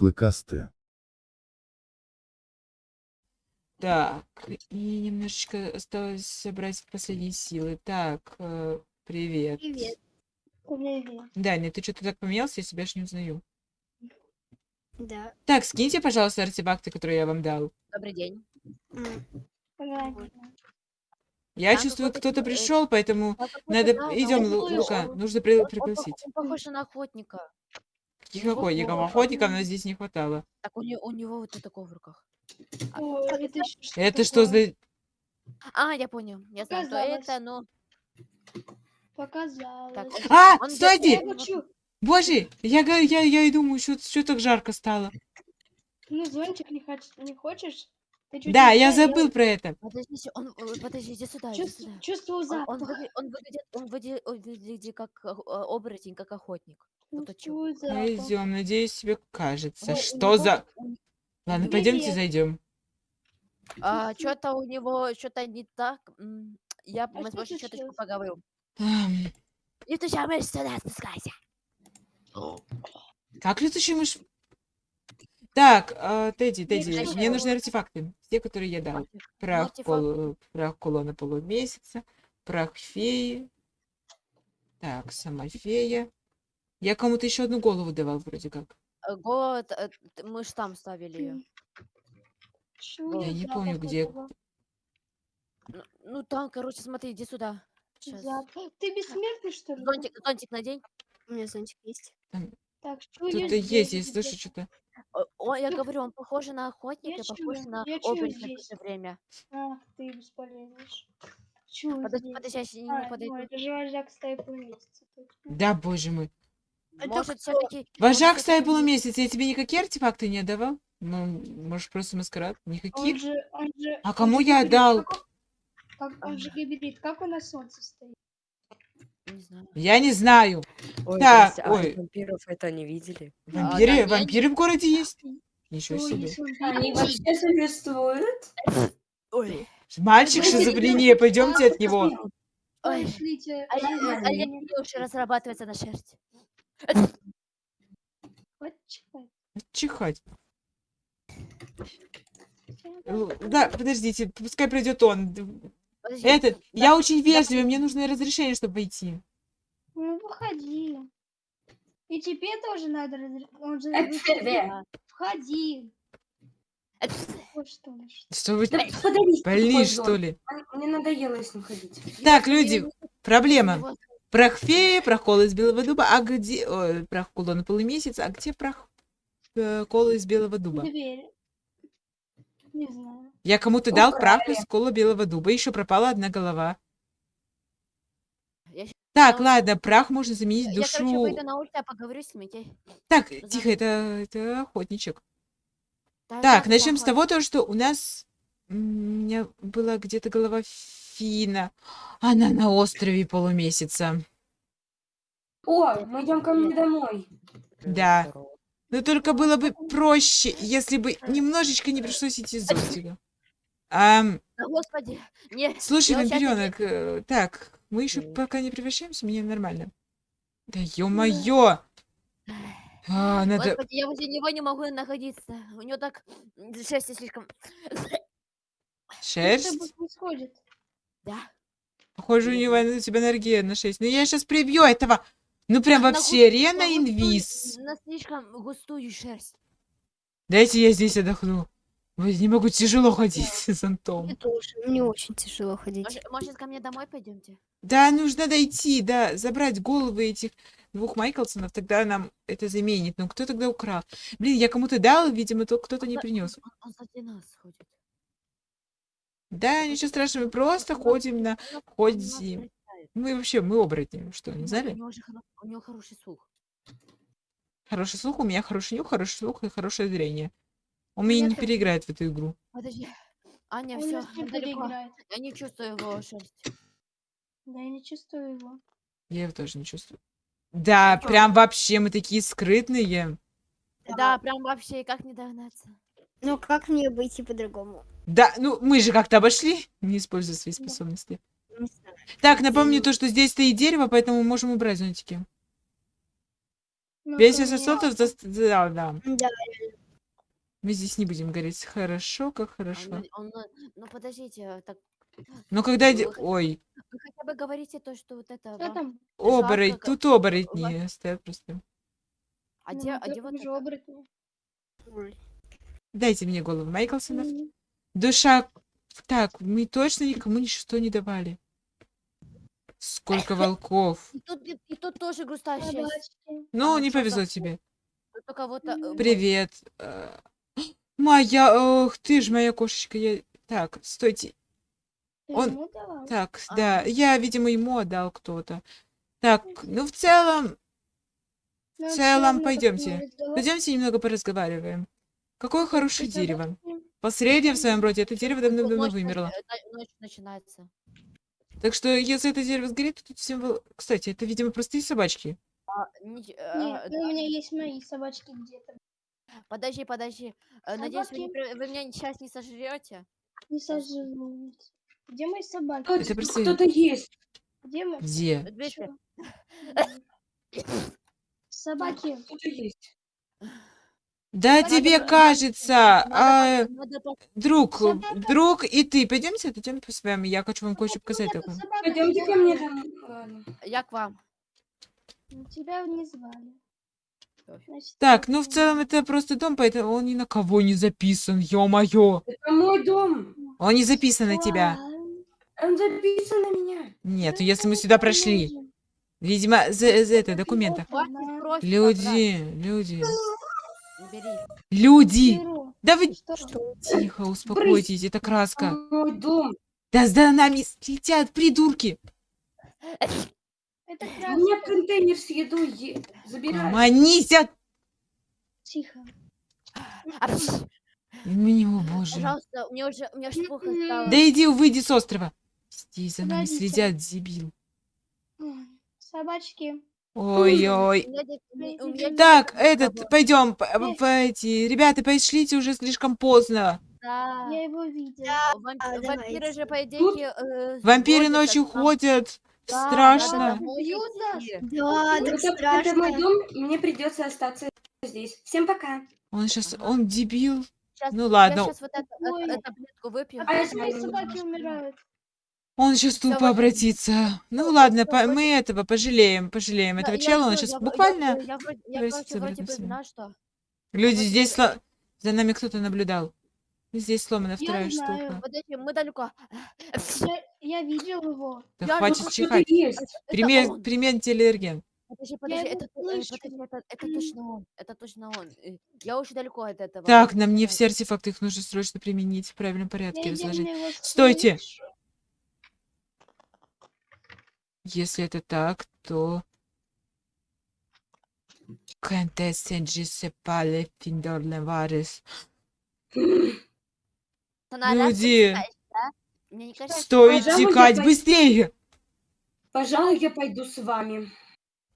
клыкастые. Так, и немножечко осталось собрать последние силы. Так, э, привет. Привет. Привет. Даня, ты что-то так поменялся, я себя аж не узнаю. Да. Так, скиньте, пожалуйста, артефакты, которые я вам дал. Добрый день. Я Там чувствую, кто-то пришел, поэтому Да, какой-то, надо... да, Идем, Лука, нужно при- пригласить. Он похож на охотника. Охотников? Ого. Охотников нас здесь не хватало. Так у него, у него вот такое в руках. О, это что Это что за... А, я понял. Я знаю, что это, но... Показалось. Так, он- А, он стойте! Я. Боже, я, говорю, я, я и думаю, что, что так жарко стало. Ну, зонтик не, хоч... не хочешь? Да, не я забыл про это. Подождите, он... э, Подожди, иди сюда, Чувств- сюда. Чувствую Он, он, запах. выгля- он выглядит, он выглядит, он выглядит как э, оборотень, как охотник. Пойдем, надеюсь, тебе кажется. Ну, у Что за... Ладно, Привет. пойдемте зайдем. А, что-то у него, что-то не так. Я А мы что чуточку поговорю. Летучая мышь, сюда спускайся. Как летучая мышь? Так, а, Тедди, Тедди, мне мышь. нужны артефакты. Те, которые я дал. Прах, артефакты. кол- прах кулона полумесяца, прах феи. Так, сама фея. Я кому-то еще одну голову давал вроде как. Э, Голод, э, т- мы ж там ставили ее. Я не помню, где. Ну, ну там, короче, смотри, иди сюда. Запах. Ты бессмертный, что ли? Зонтик, зонтик надень. У меня зонтик есть. Так, Кто-то здесь есть, я слышу что-то. О, о, я говорю, он похож на охотника, я похож чую, на я чую оборотня в то здесь. же время. Ах, ты бесполезный. Подожди, подожди, я щас не А, подойду. ну, это же вожак стаи полумесяца. точно. Да, боже мой. Это Может, все-таки... Вожак стаи полумесяц, я тебе никакие артефакты не отдавал? Ну, может, просто маскарад? Он Никаких? же, он же, А он кому же я гибрид, дал? Как он, как он же гибрид, как он на солнце стоит? Не знаю. Я не знаю. Ой, Так, здрасте, а ой. вампиров это не видели? Вампиры, да, я не- вампиры в городе есть? Ничего Ой, себе. он Они вообще существуют? Ой, Мальчик шизофрения, пойдемте от него. ой. Пошлите. А я, Нормально. а я не люблю уже разрабатываться на шерсть. Вот чихать. Чихать. Л- Да, подождите, пускай придет он. Подожди, Этот, да, я очень да, вежливый, мне нужно разрешение, чтобы войти. Ну, выходи. И тебе тоже надо да. Входи. Э, что что- вы Да позор. что ли? Мне надоело с ним ходить. Так, люди, проблема. Прах феи, прах кола из белого дуба, а где... Ой, прах кулона полумесяц, а где прах э, кола из белого дуба? Дверь. Не знаю. Я кому-то дал прах из кола белого дуба, еще пропала одна голова. Я Так, на ладно, прах можно заменить Я, короче, душу. выйду на улицу, я поговорю с ним, окей? Так, за- тихо, это, это охотничек. Да, Так, да, начнем с того, то, что у нас у меня была где-то голова Фина. Она на острове полумесяца. О, мы идем ко мне домой. Да. Но только было бы проще, если бы немножечко не пришлось идти с зонтиком. Ам, Да, господи, не, слушай, вампиренок, э, так, мы еще пока не превращаемся, мне нормально. Да ё-моё! А, надо... Господи, я возле него не могу находиться. У него так шерсть слишком... Что Шерсть? тобой происходит? Да. Похоже, у него у тебя энергия на 6. Ну я сейчас прибью этого. Ну прям На вообще, густую- рена на инвиз. На слишком густую шерсть. Дайте я здесь отдохну. Не могу тяжело ходить с зонтом. Мне тоже. Мне очень тяжело ходить. Может, может, ко мне домой пойдемте? Да, нужно дойти, да, забрать головы этих двух Майклсонов, тогда нам это заменит. Ну кто тогда украл? Блин, я кому-то дал, видимо, то кто-то не Он- принес. Он, он сзади нас ходит. Да, ничего страшного, мы просто ходим на... Ходим. Мы вообще, мы оборотни, что, не У знали? него же хоро- у него хороший слух. Хороший слух, у меня хороший нюх, хороший слух и хорошее зрение. Он меня не переиграет в эту игру. Подожди. Аня, Он все, нас не переиграет. Я не чувствую его шерсть. Да, я не чувствую его. Я его тоже не чувствую. Да, прям вообще мы такие скрытные. Да, прям вообще как не догнаться. Ну, как мне обойти по-другому? Да, ну мы же как-то обошли, не используя свои способности. Знаю. Так, напомню то, что здесь стоит дерево, поэтому можем убрать зонтики. Песня наконец. сосудов... зас- Да, да. Да. Мы здесь не будем говорить. Хорошо, как А хорошо. ну- он, ну, ну подождите, так Но когда... Вы Ой, вы хотя бы говорите то, что вот это. Что вам- там? оборотень. Тут оборотни стоят просто. А Ну, где, а где вот это? оборотня. Дайте мне голову Майклсонов. М, Душа... Так, мы точно никому ничего не давали. Сколько волков. И тут, и, и тут тоже грустная часть. Ну, не повезло тебе. Э. Привет. Э, Моя... Ох, ты ж моя кошечка. Я... Так, стойте. Он-? Так, А. да. Я, видимо, ему отдал кто-то. Так, ну в целом... Ну, в всё целом, равно пойдемте. Пойдемте немного поразговариваем. Какое хорошее Ты дерево. Последнее в своем роде. Это дерево Ну, давно-давно вымерло. э, Ночь начинается. Так что, если это дерево сгорит, то тут всем... Кстати, это, видимо, простые собачки. А, нич- э, Нет, ну, да, у меня есть мои собачки где-то. Подожди, подожди. Э, Надеюсь, вы, не Собаки. вы меня сейчас не сожрете. Не сожрут. Где мои собаки? Кто- Это просто- Кто-то есть. Где мы? Где? Собаки. Кто-то есть. Да тебе по- кажется, а, Надо, надо по- друг, друг и ты, пойдемте, отойдем с вами, я хочу вам кое-что показать такое. Пойдемте ко я- мне. Ладно. Я к вам. Тебя не звали. Значит, Так, ну в целом это просто дом, поэтому он ни на кого не записан, ё-моё. Это мой дом. Он не записан на тебя. Он записан на меня. Нет, ну, если мы сюда прошли. Видимо, за, за это, документа. Люди, люди. Бери. люди. Беру. Да вы Что? тихо, успокойтесь, это краска. Мой дом. Да за нами летят придурки. Это У меня краска. контейнер с едой. е- Забирай. Манися. Тихо. Мне, о боже. Пожалуйста, мне уже, мне аж плохо М-м. стало. Да иди, выйди с острова. Здесь за нами Подождите. следят, дебил. Собачки. Ой-ой. Так, этот, пойдем, эти, ребята, пошлите уже слишком поздно. Да. Я его видел. Вамп- а, Вампиры давайте. же, по идее, э, Вампиры ночью а ходят. Да, Страшно. домой Бьют нас. идти. Да, так Это, это мой страшно. дом, и мне придется остаться здесь. Всем пока. Он сейчас, Ага. он дебил. Щас- Ну я ладно. щас вот это, Ой. э, таблетку выпью. А я знаю, собаки умирают. Он сейчас тупо обратится. Ну ладно, по- мы этого пожалеем, пожалеем Я- этого я чела. Он сейчас я я- буквально... Я, я я. Люди, здесь за нами кто-то наблюдал. Здесь сломана Я вторая знаю. штука. Подожди, мы далеко. Я, я видел его. Да Я- хватит чихать. Пример, он. пример телеэрген. Подожди, подожди, это, э, подожди, это, это точно он. Это точно он. Э, Я очень далеко от этого. Так, он на мне знает. все артефакты, их нужно срочно применить в правильном Я порядке, разложить. идеально его Стойте! слышу. Если это так, то... Contestant Giuseppe Финдор Леварес. Она раз Люди, стоит текать быстрее! Пожалуй, я пойду с вами.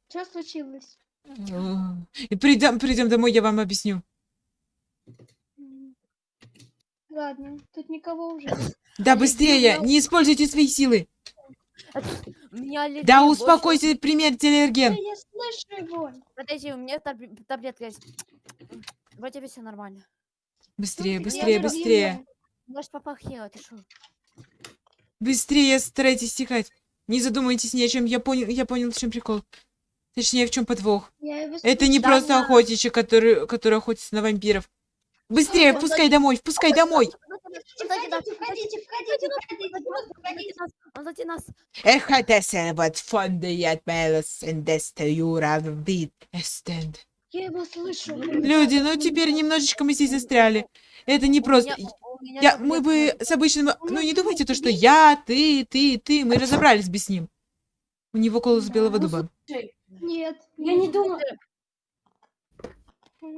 Что случилось? И придем, придем домой, я вам объясню. Ладно, тут никого уже. Да быстрее, не используйте свои силы. Меня аллергия Да больше. успокойся, пример Да, телеэрген. я слышу его. Подожди, у меня таб- таблетка есть. Вроде бы все нормально. Быстрее, быстрее, быстрее. Может, попахила, ты шо? Быстрее старайтесь стихать. Не задумайтесь ни о чем. Я понял, я понял, в чем прикол. Точнее, в чем подвох. Это не просто охотничек, который, который охотится на вампиров. Быстрее, Он впускай домой, впускай домой. Нас. Ехотесе вот фонды отмелос эндесте юра вид эстенд. Я его слышу. Люди, ну теперь немножечко мы здесь застряли. Это не просто... Я, мы бы с обычным... Ну не думайте то, что я, ты, ты, ты. Мы разобрались бы с ним. У него голос белого дуба. Нет. Я не думаю.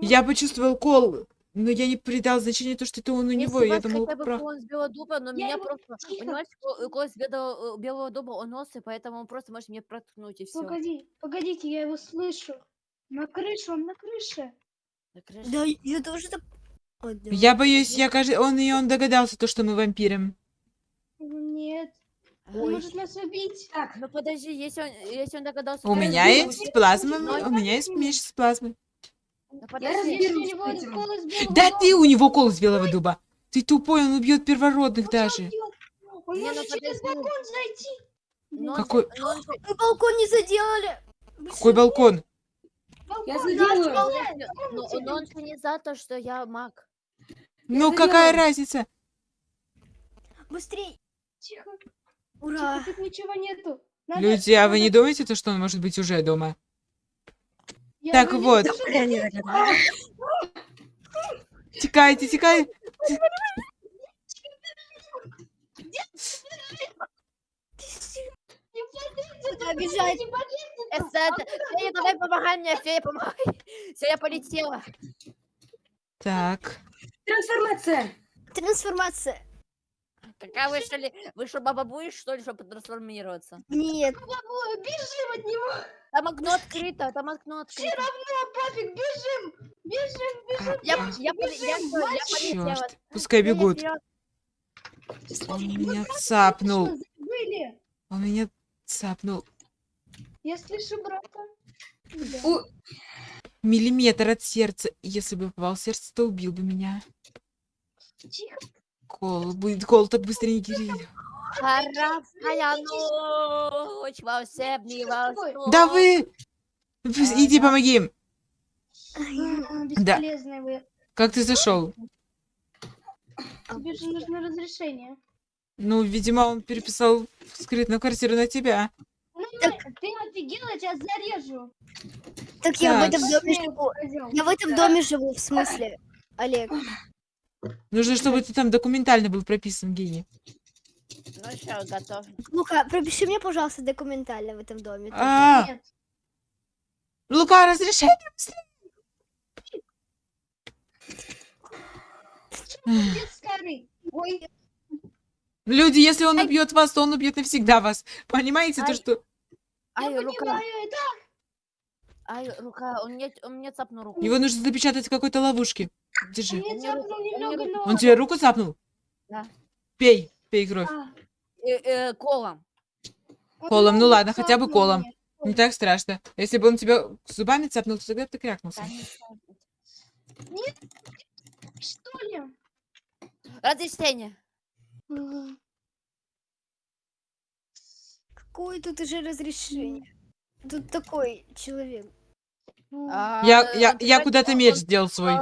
Я почувствовал кол, но я не придал значения то, что это он у Если него. Я вас думал, хотя бы про... клон с белого дуба, но Я меня его- просто... Тихо. Понимаете, ко- голос белого, э, белого дуба, он носы, поэтому он просто может мне проткнуть, и все. Погоди, погодите, я его слышу. На крыше, он на крыше. Да, я тоже так... Я боюсь, я кажется, он и он догадался то, что мы вампиры. Нет. Он может нас убить. Так, Ну подожди, если он, если он догадался... У меня есть плазма, у меня есть меч с плазмой. Да Я подожди. разберусь. Если у с него этим. голос белого Да ты у него кол с белого дуба. Ты тупой, он убьет первородных он даже. Он Не, ну может через балкон зайти. Но Какой- но Мы балкон не заделали. Какой балкон? я заделаю. но- но он же не за то, что я маг. Ну какая разница? Быстрей. Тихо, Ура. тихо, тут ничего нету. Надо- Люди, а вы не думаете, то, что он может быть уже дома? Так вот. Текайте, текайте. Эстет, Фея, давай помогай мне, Фея, помогай. Все, я полетела. Так. Трансформация. Трансформация. Какая вы что ли? Вы что, баба будешь, что ли, чтобы трансформироваться? Нет. Ой, Бежим от него. Там окно открыто, там окно Все открыто. равно, папик, бежим. Бежим, бежим. Я, я, я, бежим. всё, я полетела. Черт. Пускай бегут. Он меня цапнул. Он меня цапнул. Я слышу брата. Да. У- Миллиметр от сердца. Если бы попал в сердце, то убил бы меня. Тихо. Кол, будет кол так быстро не кири. Хорошая ночь, волшебный волшебный. Да вы! Иди помоги им. А, вы. Как ты зашел? Тебе же нужно разрешение. Ну, видимо, он переписал скрытную квартиру на тебя. Ну, ты офигел, я тебя зарежу. Так я в Так. этом доме живу. Я в этом доме живу, в смысле, Олег. Нужно, чтобы ты там документально был прописан, гений. Ну что, готов. Лука, пропиши мне, пожалуйста, документально в этом доме. тоже. А, Нет. Лука. Ой, Люди, если он убьет вас, то он убьет навсегда вас. Понимаете, то Ай. что... Ай, я рука, понимаю, это ай, рука, он мне, он мне цапнул руку. Его нужно запечатать в какой-то ловушке. Держи. но... Он тебе руку цапнул? Да. Пей, пей кровь. А, Э, э, колом. Колом, ну ладно, хотя бы колом. Не так страшно. Если бы он тебя зубами цапнул, то тогда бы ты крякнулся. Что ли? Разрешение. М, Какое тут уже разрешение? Тут такой человек. м. А, Я, я, я куда-то меч сделал свой. а.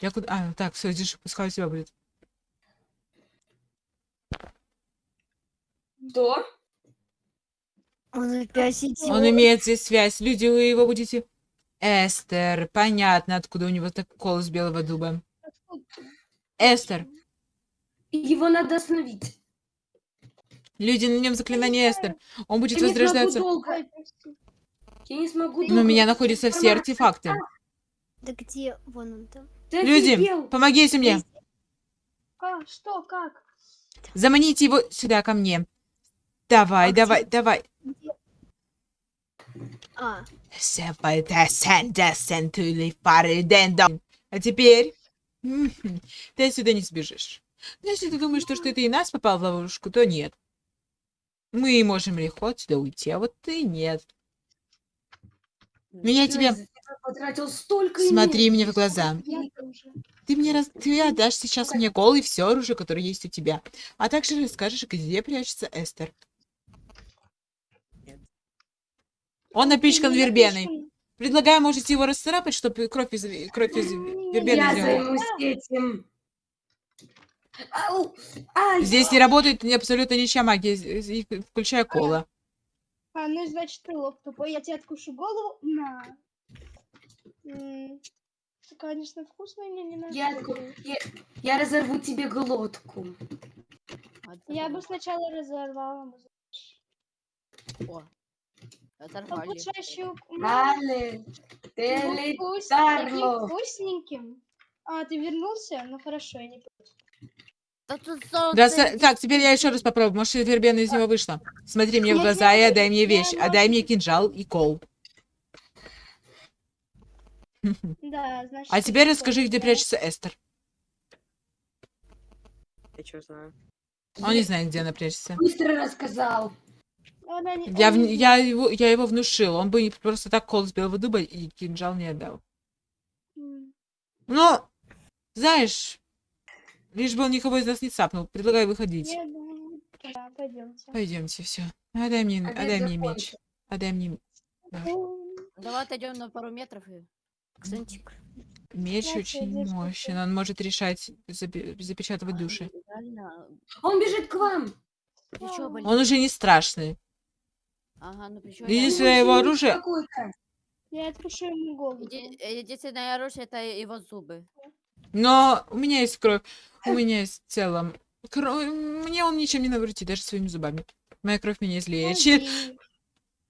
Я куда... А, так, все, держи, пускай у тебя будет. Что? Он опять идет. Он имеет здесь связь. Люди, вы его будете... Эстер. Понятно, откуда у него так голос белого дуба. Эстер. Его надо остановить. Люди, на нем заклинание Эстер. Он будет Я не возрождаться. долго. Ой, прости. Я не смогу Но долго. у меня находятся все артефакты. Да где? Вон он там. Люди, помогите мне. А, что, как? Заманите его сюда, ко мне. Давай, А давай, давай. А, А теперь ты отсюда не сбежишь. Но если ты думаешь, что, что ты и нас попал в ловушку, то нет. Мы можем легко отсюда уйти, а вот ты нет. Но я тебе... Я столько Смотри мне в глаза. Ты мне раз... Ты отдашь сейчас мне и все оружие, которое есть у тебя. А также расскажешь, где прячется Эстер. Он напичкан вербеной. Предлагаю, можете его расцарапать, чтобы кровь из, кровь из вербены Я сделала. займусь этим. Ау! Ай! Здесь не работает ни- абсолютно ничья магия, включая кола. А, ну значит ты лох тупой. Я тебе откушу голову. На. М, это, конечно, вкусно, мне не надо. Я, отку- я, я разорву тебе глотку. Я бы сначала разорвала. О, оторвали. Обучающую... Далее. Таким Телетарло. вкусненьким. А, ты вернулся? Ну хорошо, я не Да, идет. так, теперь я еще раз попробую. Может, вербена из него вышла. Смотри мне в глаза и отдай мне вещь. Отдай мне кинжал и кол. Да, значит... А теперь расскажи, где прячется Эстер. Я что знаю. Он не знает, где напрячься. Быстро рассказал. Она не- Я, он я, его, я его внушил. Он бы просто так кол с белого дуба и кинжал не отдал. Но, знаешь, лишь бы он никого из нас не цапнул. Предлагаю выходить. Я да, пойдемте. Пойдемте, все. Отдай мне, Обед отдай мне меч. Отдай мне Давай отойдем на пару метров и... Зонтик. меч Знаете, очень мощен. Он может решать, запе- запечатывать души. Реально. Он бежит к вам. Он уже не страшный. Ага, ну плечо... Единственное его оружие... Я откушу ему голову. Еди- Единственное оружие это его зубы. Но у меня есть кровь. У меня есть в целом... кро- Мне он ничем не навредит, даже своими зубами. Моя кровь меня излечит.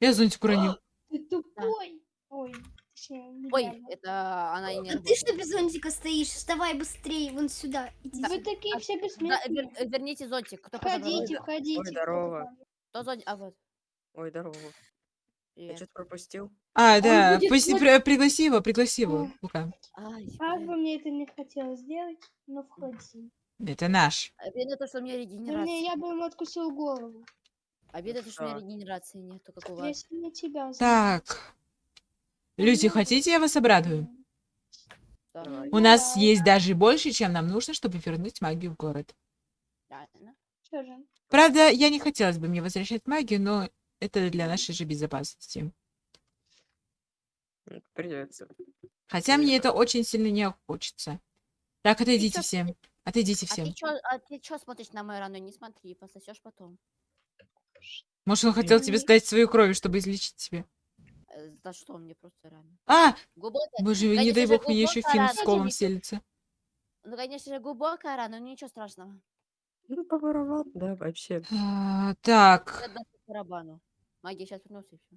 Я зонтик уронил. Ты тупой. Ой, Ой, это она и не А ты что без зонтика стоишь? Вставай быстрее, вон сюда. Иди Вы такие все Да, бессмертные. вер- верните зонтик. Кто? Входите, входите. здорово. Кто зонтик? А вот. Ой, здорово. Я что-то пропустил. А, да, будет пусть- при- пригласи его, пригласи его. Лука. Как бы мне это не хотелось сделать, но входи. Это наш. Обидно то, что у меня Да регенерации. мне, я бы ему откусил голову, Обидно то, что у меня Да. регенерации нету, как у вас. не тебя. Так. Люди, хотите, я вас обрадую? Да. Давай. У нас Да. есть даже больше, чем нам нужно, чтобы вернуть магию в город. Что же? Правда, я не хотелось бы мне возвращать магию, но это для нашей же безопасности. Придется. Хотя мне это очень сильно не хочется. Так, отойдите чё- все. Отойдите А все. ты, чё, а смотришь на мою рану? Не смотри, пососешь потом. Может, он хотел тебе не- сдать свою кровь, чтобы излечить тебя. Э, За что мне просто рано? А! Глубокая. Боже, не Конечно дай же, бог, мне еще рана, с колом не- селится. Ну, конечно же, глубокая рана, но ничего страшного. Ну, поворовал, да, вообще. А, так, Магия сейчас вернулся и все.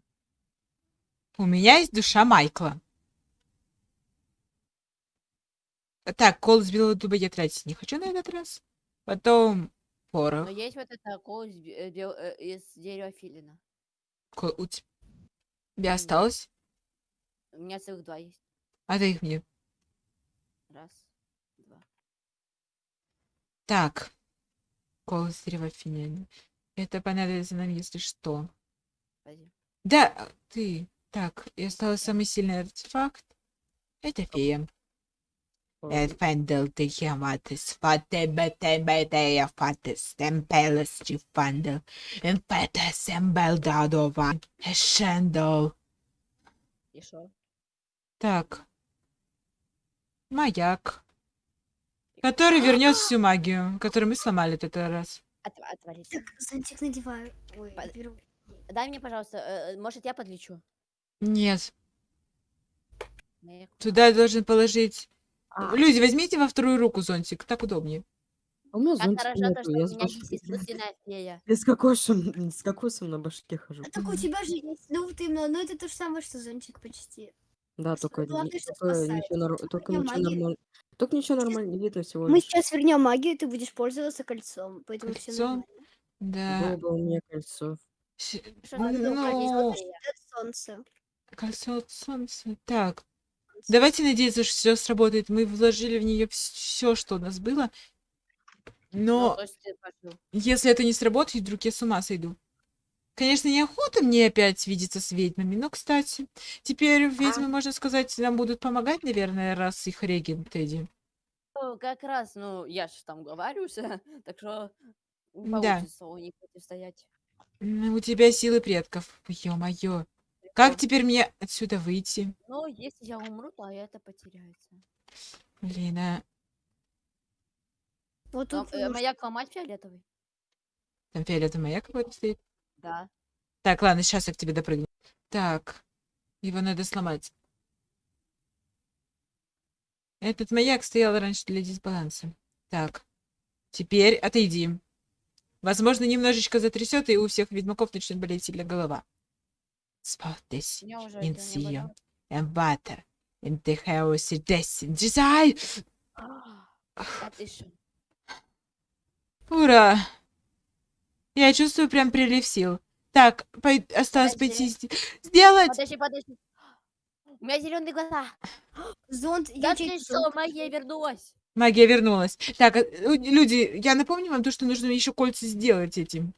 у меня есть душа Майкла. Так, кол с белого дуба я тратить не хочу на этот раз. Потом порох. Но есть вот это кол из, э, э, из дерева филина. Ко- У тебя осталось? У меня целых два есть. Отдай их мне. Раз, два. Так. Кол из дерева финина. Это понадобится нам, если что. Да, ты. Так, и осталось самый сильный артефакт. Это фея. Ой, Фендел Тихематис, Фатебетебетея Фатис, Темпелес Чифандел, Инфетес Эмбелдадова, Эшендел. Шо? Так. Маяк. Который вернет всю магию, которую мы сломали в этот раз. От- отвались. Так, зонтик надеваю. Ой, беру. Дай мне, пожалуйста, э, э, может, я подлечу? Нет, Моя- туда должен положить... А. Люди, возьмите во вторую руку зонтик, так удобнее. А у меня Как зонтика хорошо то, нету, что я у с меня есть искусственная фея. Я с кокосом, с кокосом на башке хожу. А так у тебя же есть, ну вот именно, ну это то же самое, что зонтик почти. Да, только, главное, только ничего, нор- только ничего нормально. Только ничего нормально не видно всего Мы сейчас вернем магию, ты будешь пользоваться кольцом, поэтому все Кольцом? нормально. Да. Было бы у меня кольцо. Что за Ну? Это солнце. Кольцо от солнца. Так. Давайте надеяться, что все сработает. Мы вложили в нее все, что у нас было. Ну, Но пошел. если это не сработает, вдруг я с ума сойду. Конечно, неохота мне опять видеться с ведьмами, но, кстати, теперь ведьмы, можно сказать, нам будут помогать, наверное, раз их регент Тедди. Ну, как раз, ну, я же там говорюсь, так что не Да. получится у них противостоять. У тебя силы предков. Ё-моё. Как теперь мне отсюда выйти? Ну, если я умру, то это потеряется. Блин, а Вот тут э, уж- маяк ломать фиолетовый? там фиолетовый маяк какой-то стоит. Да. Так, ладно, сейчас я к тебе допрыгну. Так, его надо сломать. Этот маяк стоял раньше для дисбаланса. Так, теперь отойди. Возможно, немножечко затрясет, и у всех ведьмаков начнет болеть сильно голова. Не болело. эмбатер, интехеус и десин, дизай! А? Ура! Я чувствую прям прилив сил. Так, пой- осталось Подожди. пойти сде- сделать. Подожди, подожди. У меня зеленые глаза. зонт, Да я ты чей-то что, магия вернулась. Магия вернулась. Так, э, э, люди, я напомню вам то, что нужно еще кольца сделать этим.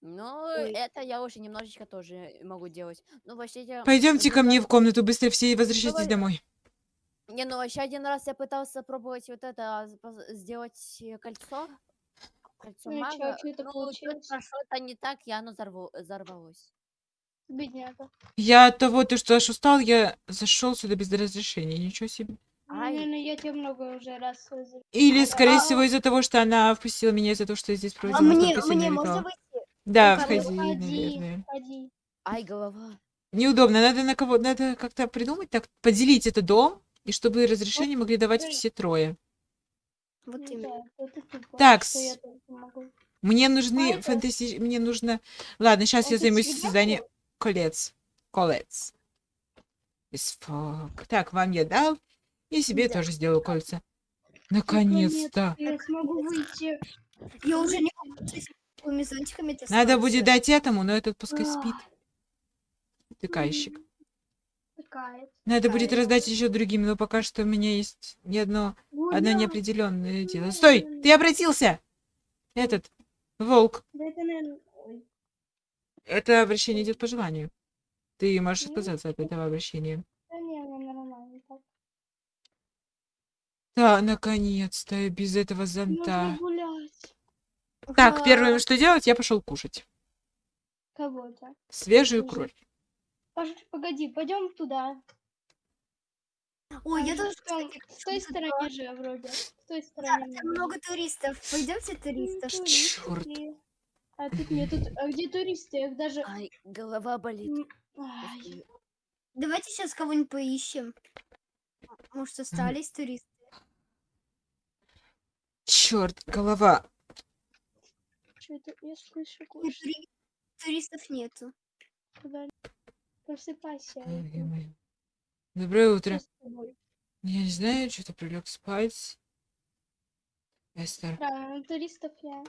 Ну, Ой. это я уже немножечко тоже могу делать. Ну, вообще, я... Пойдемте ко мне в комнату, быстрее все возвращайтесь Давай. домой. Не, ну вообще один раз я пытался пробовать вот это, а, сделать э, кольцо. Кольцо Ну и чё, мага. чё это ну, получилось? что-то не так, и оно взорво- взорвалось. Бедняга. Я от того, то, что аж устал, я зашел сюда без разрешения. Ничего себе. Наверное, я тебе много уже раз Или, А, скорее а, всего, из-за того, что она впустила меня из-за того, что я здесь А проводила мне, сильный мне ритуал. можно выйти? Да, Ну, входи, Ходи, наверное. Ай, голова. Неудобно. Надо на кого, надо как-то придумать так, поделить этот дом, и чтобы разрешение могли давать Ой. все трое. Вот Ну именно. Так, что я с- тоже могу. Мне нужны это- фантасти... Мне нужно... Ладно, сейчас я займусь созданием колец. Колец. Так, вам я дал. И себе Да. тоже сделаю кольца. Наконец-то. Я смогу выйти. Я уже не могу с этими зонтиками Надо будет дать этому, но этот пускай спит. Ай, Тыкальщик. Такая. Надо будет раздать еще другим, но пока что у меня есть не одно, одно неопределенное дело. Стой! Ты обратился! Этот, волк. Это, обращение идет по желанию. Ты можешь Ну, отказаться от этого обращения. Да не, наверное, нормально так. Да, наконец-то, и без этого зонта. Так, первое, что делать, я пошел кушать. Кого-то. Свежую кровь. Погоди, пойдем туда. Ой, я тоже, кстати, В той тут стороне же вроде. В той Да, там много туристов. Пойдемте туристов. Туристы. А тут нет, тут, а где туристы? Я их даже... Ай, голова болит. ай. Давайте сейчас кого-нибудь поищем. Может, остались туристы? Черт, голова. Что это? Я слышу Нет, кое тури- Туристов нету. Куда? Просыпайся. Ой, это ё-моё. Доброе утро. Я не знаю, что-то прилег спать. Эстер. Да, ну, туристов я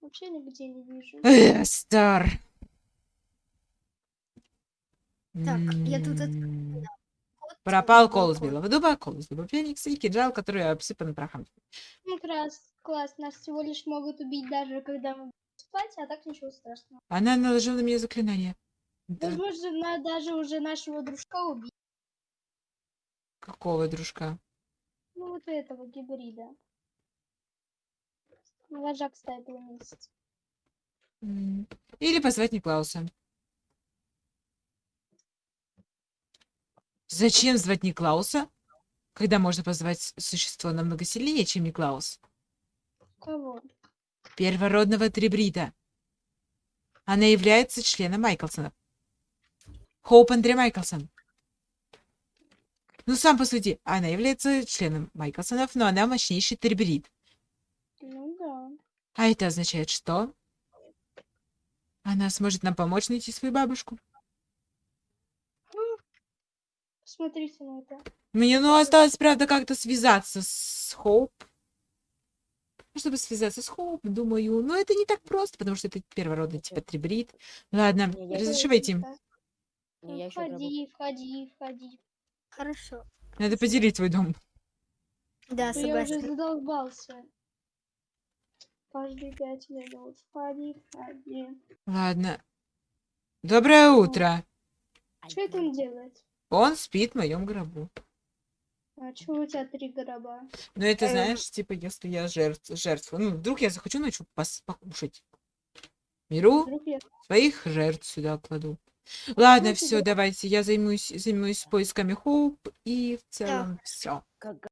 вообще нигде не вижу. Эстер. Так, я тут от- М, Вот Пропал балкон. кол с белого дуба, кол с дуба феникс и кинжал, который обсыпан прахом. Ну, класс, класс. Нас всего лишь могут убить даже когда мы будем спать, а так ничего страшного. Она наложила на меня заклинание. Да, Возможно, на- даже уже нашего дружка убить. какого дружка? Ну, вот этого гибрида. Вожак стайпа месяц. М, Или позвать Никлауса. Зачем звать Никлауса, когда можно позвать существо намного сильнее, чем Никлаус? Кого? Первородного Трибрида. Она является членом Майклсона. Хоуп Андре Майклсон. Ну, сам посуди. Она является членом Майклсонов, но она мощнейший Трибрид. Ну да. А это означает что? Она сможет нам помочь найти свою бабушку. Посмотрите на это. Мне, ну, осталось, правда, как-то связаться с Хоуп. Ну, Чтобы связаться с Хоуп, думаю, ну, это не так просто, потому что это первородный типа трибрид. Ладно, Не, я разреши войти. Да. Не, гробу. Входи, входи, входи. Хорошо. Надо поделить твой дом. Да, то я уже согласна. задолбался. Каждые пять минут. Входи, входи. Ладно. Доброе утро. Что он делает? Он спит в моем гробу. А чего у тебя три гроба? Но это, Эм. знаешь, типа, если я жертв, жертва. Ну, вдруг я захочу ночью пос- покушать. Беру я... своих жертв сюда кладу. Ладно, Ну, все, давайте. Я займусь, займусь поисками Хоуп и в целом все. как